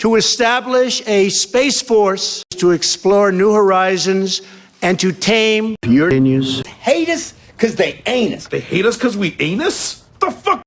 to establish a space force to explore new horizons and to tame your news. Hate us because they ain't us. They hate us because we anus? The fuck